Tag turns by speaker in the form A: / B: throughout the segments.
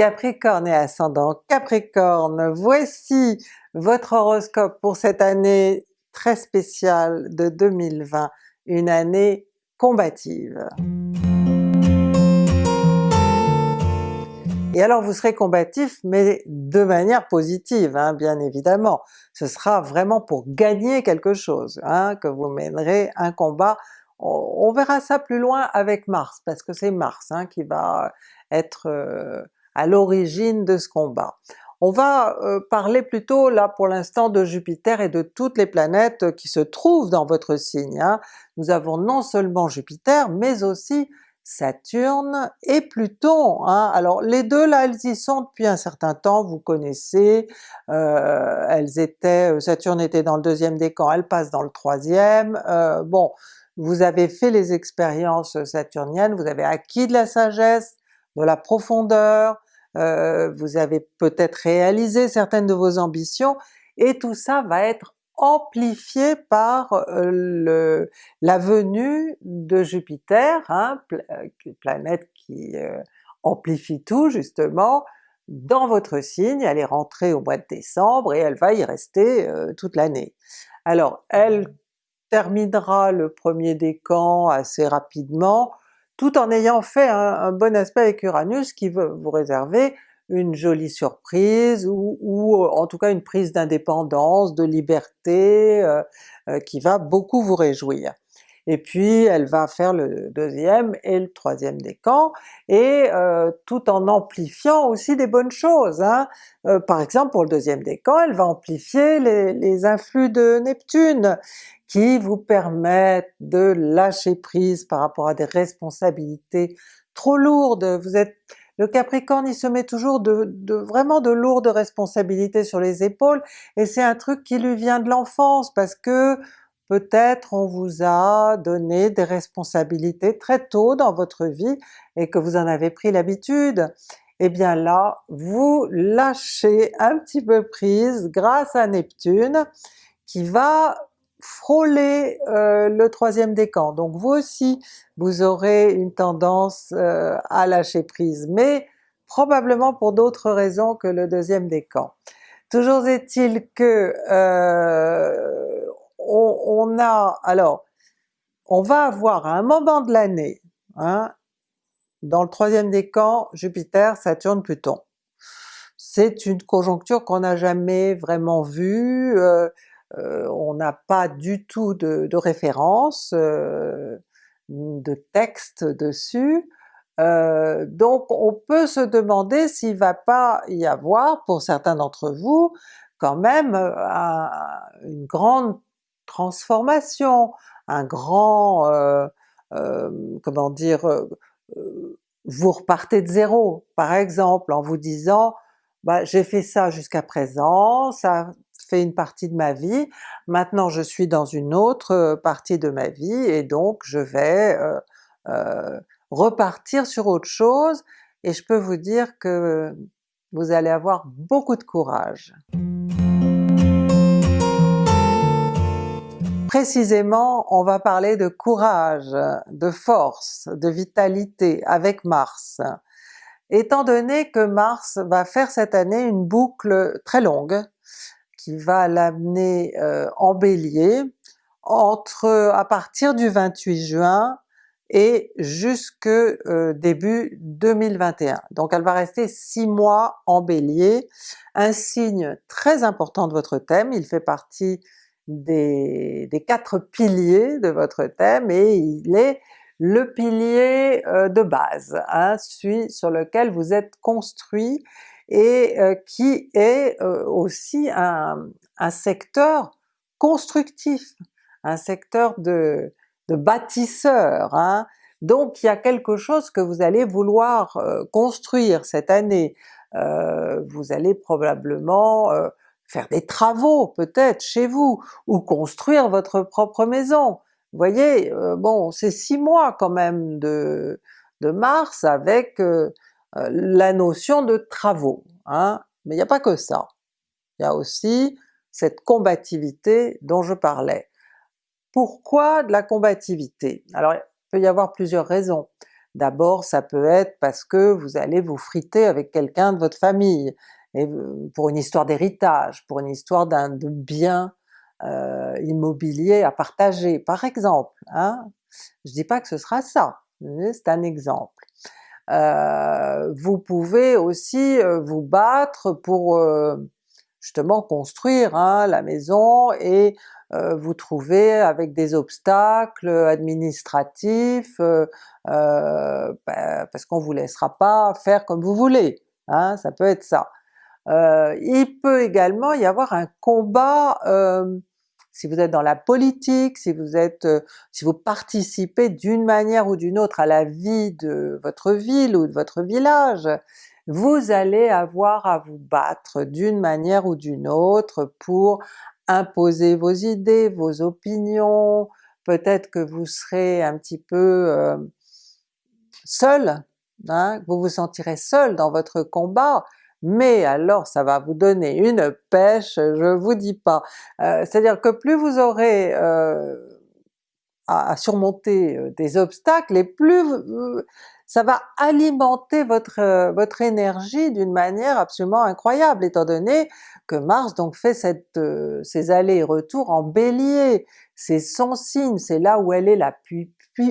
A: Capricorne et ascendant Capricorne, voici votre horoscope pour cette année très spéciale de 2020, une année combative. Et alors vous serez combatif mais de manière positive hein, bien évidemment, ce sera vraiment pour gagner quelque chose, hein, que vous mènerez un combat. On, verra ça plus loin avec Mars, parce que c'est Mars hein, qui va être euh, à l'origine de ce combat. On va euh, parler plutôt là pour l'instant de Jupiter et de toutes les planètes qui se trouvent dans votre signe. Hein. Nous avons non seulement Jupiter, mais aussi Saturne et Pluton. Hein. Alors les deux là elles y sont depuis un certain temps, vous connaissez, euh, elles étaient, euh, Saturne était dans le deuxième décan, elle passe dans le troisième, bon vous avez fait les expériences saturniennes, vous avez acquis de la sagesse, de la profondeur, euh, vous avez peut-être réalisé certaines de vos ambitions, et tout ça va être amplifié par euh, le, la venue de Jupiter, hein, euh, planète qui amplifie tout justement, dans votre signe, elle est rentrée au mois de décembre et elle va y rester toute l'année. Alors elle terminera le premier décan assez rapidement, tout en ayant fait un, bon aspect avec Uranus qui veut vous réserver une jolie surprise ou, en tout cas une prise d'indépendance, de liberté euh, euh, qui va beaucoup vous réjouir. Et puis elle va faire le deuxième et le troisième décan, et euh, tout en amplifiant aussi des bonnes choses. Hein. par exemple pour le deuxième décan, elle va amplifier les influx de Neptune, qui vous permettent de lâcher prise par rapport à des responsabilités trop lourdes. Vous êtes le Capricorne il se met toujours de, vraiment de lourdes responsabilités sur les épaules, et c'est un truc qui lui vient de l'enfance parce que peut-être on vous a donné des responsabilités très tôt dans votre vie et que vous en avez pris l'habitude. Et eh bien là, vous lâchez un petit peu prise grâce à Neptune qui va frôler euh, le troisième décan. Donc vous aussi, vous aurez une tendance euh, à lâcher prise, mais probablement pour d'autres raisons que le deuxième décan. Toujours est-il que euh, on, a, alors, on va avoir un moment de l'année, hein, dans le troisième décan, Jupiter, Saturne, Pluton. C'est une conjoncture qu'on n'a jamais vraiment vue, euh, on n'a pas du tout de, référence, euh, de texte dessus, euh, donc on peut se demander s'il va pas y avoir, pour certains d'entre vous, quand même une grande transformation, un grand, comment dire, vous repartez de zéro. Par exemple en vous disant bah, j'ai fait ça jusqu'à présent, ça une partie de ma vie, maintenant je suis dans une autre euh, partie de ma vie et donc je vais euh, euh, repartir sur autre chose, et je peux vous dire que vous allez avoir beaucoup de courage. Précisément, on va parler de courage, de force, de vitalité avec Mars. Étant donné que Mars va faire cette année une boucle très longue, qui va l'amener euh, en Bélier entre à partir du 28 juin et jusque euh, début 2021. Donc elle va rester six mois en Bélier, un signe très important de votre thème, il fait partie des, quatre piliers de votre thème et il est le pilier euh, de base, hein, celui sur lequel vous êtes construit et euh, qui est euh, aussi un, secteur constructif, un secteur de, de bâtisseur. Hein. Donc il y a quelque chose que vous allez vouloir euh, construire cette année. vous allez probablement faire des travaux peut-être chez vous, ou construire votre propre maison. Vous voyez, bon c'est six mois quand même de, de mars avec euh, la notion de travaux, hein. mais il n'y a pas que ça. Il y a aussi cette combativité dont je parlais. Pourquoi de la combativité? Alors il peut y avoir plusieurs raisons. D'abord ça peut être parce que vous allez vous friter avec quelqu'un de votre famille, et pour une histoire d'héritage, pour une histoire d'un bien euh, immobilier à partager par exemple. Hein? Je dis pas que ce sera ça, c'est un exemple. Euh, vous pouvez aussi euh, vous battre pour euh, justement construire hein, la maison et vous trouver avec des obstacles administratifs bah, parce qu'on vous laissera pas faire comme vous voulez, hein, ça peut être ça. il peut également y avoir un combat si vous êtes dans la politique, si vous êtes, euh, participez d'une manière ou d'une autre à la vie de votre ville ou de votre village, vous allez avoir à vous battre d'une manière ou d'une autre pour imposer vos idées, vos opinions, peut-être que vous serez un petit peu euh, seul, hein, vous vous sentirez seul dans votre combat, mais alors ça va vous donner une pêche, je vous dis pas. Euh, c'est-à-dire que plus vous aurez euh, à, surmonter euh, des obstacles, et plus ça va alimenter votre, votre énergie d'une manière absolument incroyable, étant donné que Mars donc fait cette, ces allers et retours en Bélier, c'est son signe, c'est là où elle est la plus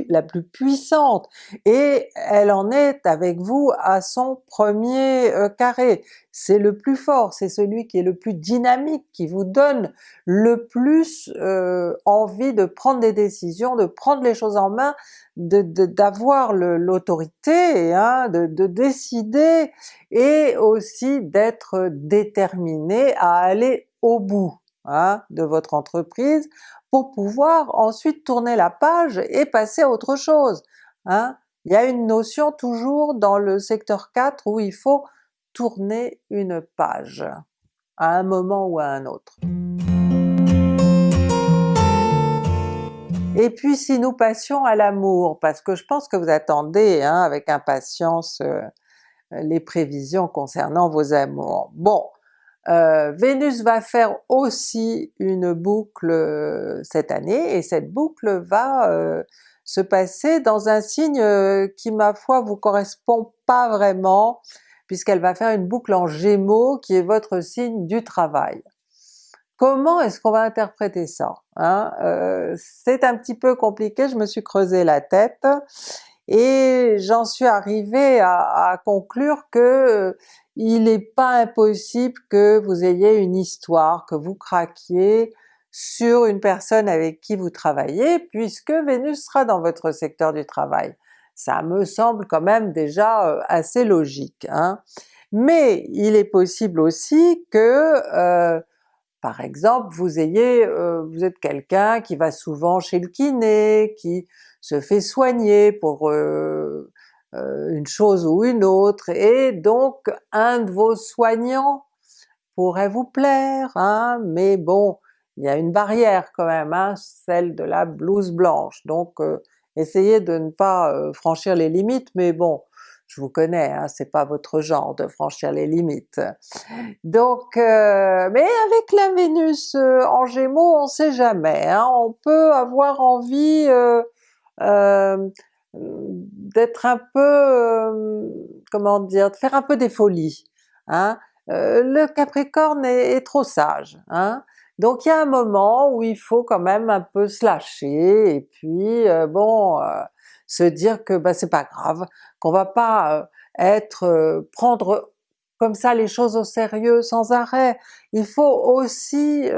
A: la plus puissante, et elle en est avec vous à son premier euh, carré. C'est le plus fort, c'est celui qui est le plus dynamique, qui vous donne le plus euh, envie de prendre des décisions, de prendre les choses en main, d'avoir l'autorité, hein, de, de décider, et aussi d'être déterminé à aller au bout hein, de votre entreprise pour pouvoir ensuite tourner la page et passer à autre chose. Hein. Il y a une notion toujours dans le secteur 4 où il faut tourner une page, à un moment ou à un autre. Et puis si nous passions à l'amour, parce que je pense que vous attendez hein, avec impatience euh, les prévisions concernant vos amours. Bon, euh, Vénus va faire aussi une boucle euh, cette année, et cette boucle va euh, se passer dans un signe qui ma foi vous correspond pas vraiment, puisqu'elle va faire une boucle en Gémeaux qui est votre signe du travail. Comment est-ce qu'on va interpréter ça? Hein? C'est un petit peu compliqué, je me suis creusé la tête, et j'en suis arrivée à, conclure que il n'est pas impossible que vous ayez une histoire, que vous craquiez sur une personne avec qui vous travaillez, puisque Vénus sera dans votre secteur du travail. Ça me semble quand même déjà euh, assez logique. Hein. Mais il est possible aussi que, euh, par exemple, vous ayez, euh, vous êtes quelqu'un qui va souvent chez le kiné, qui se fait soigner pour euh, une chose ou une autre, et donc un de vos soignants pourrait vous plaire, hein, mais bon, il y a une barrière quand même, hein, celle de la blouse blanche, donc euh, essayez de ne pas euh, franchir les limites, mais bon, je vous connais, hein, c'est pas votre genre de franchir les limites. Donc, mais avec la Vénus en Gémeaux, on sait jamais, hein, on peut avoir envie d'être un peu, euh, comment dire, de faire un peu des folies. Hein? Euh, le Capricorne est, trop sage. Hein? Donc il y a un moment où il faut quand même un peu se lâcher et puis euh, bon, se dire que bah, c'est pas grave, qu'on va pas être prendre comme ça les choses au sérieux sans arrêt. Il faut aussi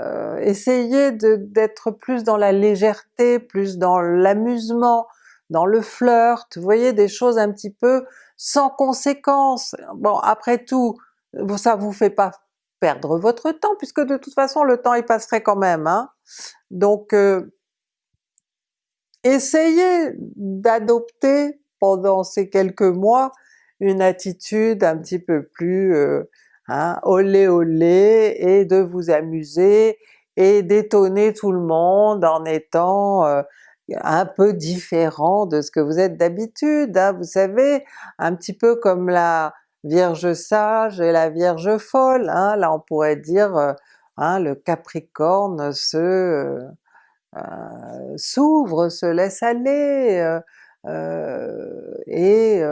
A: euh, essayez d'être plus dans la légèreté, plus dans l'amusement, dans le flirt, vous voyez des choses un petit peu sans conséquence. Bon après tout, ça vous fait pas perdre votre temps, puisque de toute façon le temps il passerait quand même. Hein? Donc euh, essayez d'adopter pendant ces quelques mois une attitude un petit peu plus euh, hein, olé olé, et de vous amuser et d'étonner tout le monde en étant euh, un peu différent de ce que vous êtes d'habitude, hein, vous savez, un petit peu comme la Vierge sage et la Vierge folle, hein, là on pourrait dire euh, hein, le Capricorne se euh, s'ouvre, se laisse aller, et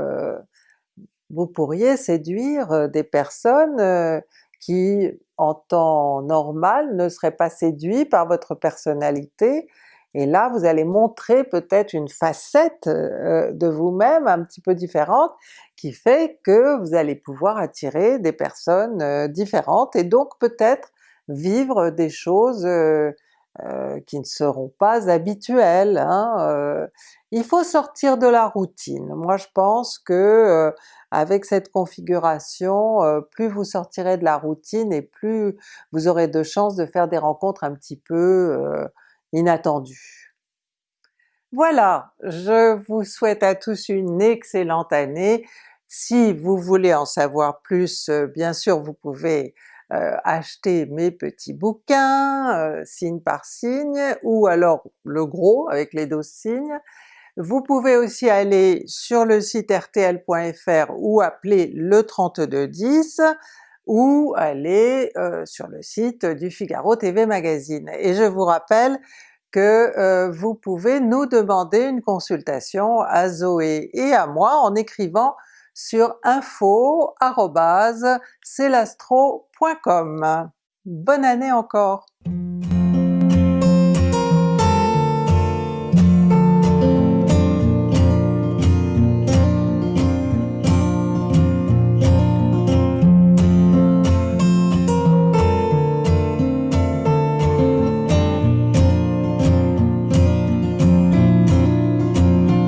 A: vous pourriez séduire des personnes qui en temps normal ne seraient pas séduits par votre personnalité, et là vous allez montrer peut-être une facette de vous-même un petit peu différente qui fait que vous allez pouvoir attirer des personnes différentes et donc peut-être vivre des choses euh, qui ne seront pas habituelles. Hein, euh. Il faut sortir de la routine. Moi je pense que euh, avec cette configuration, plus vous sortirez de la routine et plus vous aurez de chances de faire des rencontres un petit peu inattendues. Voilà, je vous souhaite à tous une excellente année. Si vous voulez en savoir plus, bien sûr vous pouvez euh, acheter mes petits bouquins, euh, signe par signe, ou alors le gros avec les 12 signes. Vous pouvez aussi aller sur le site rtl.fr ou appeler le 3210, ou aller euh, sur le site du Figaro TV Magazine. Et je vous rappelle que vous pouvez nous demander une consultation à Zoé et à moi en écrivant sur info.celastro.com. Bonne année encore!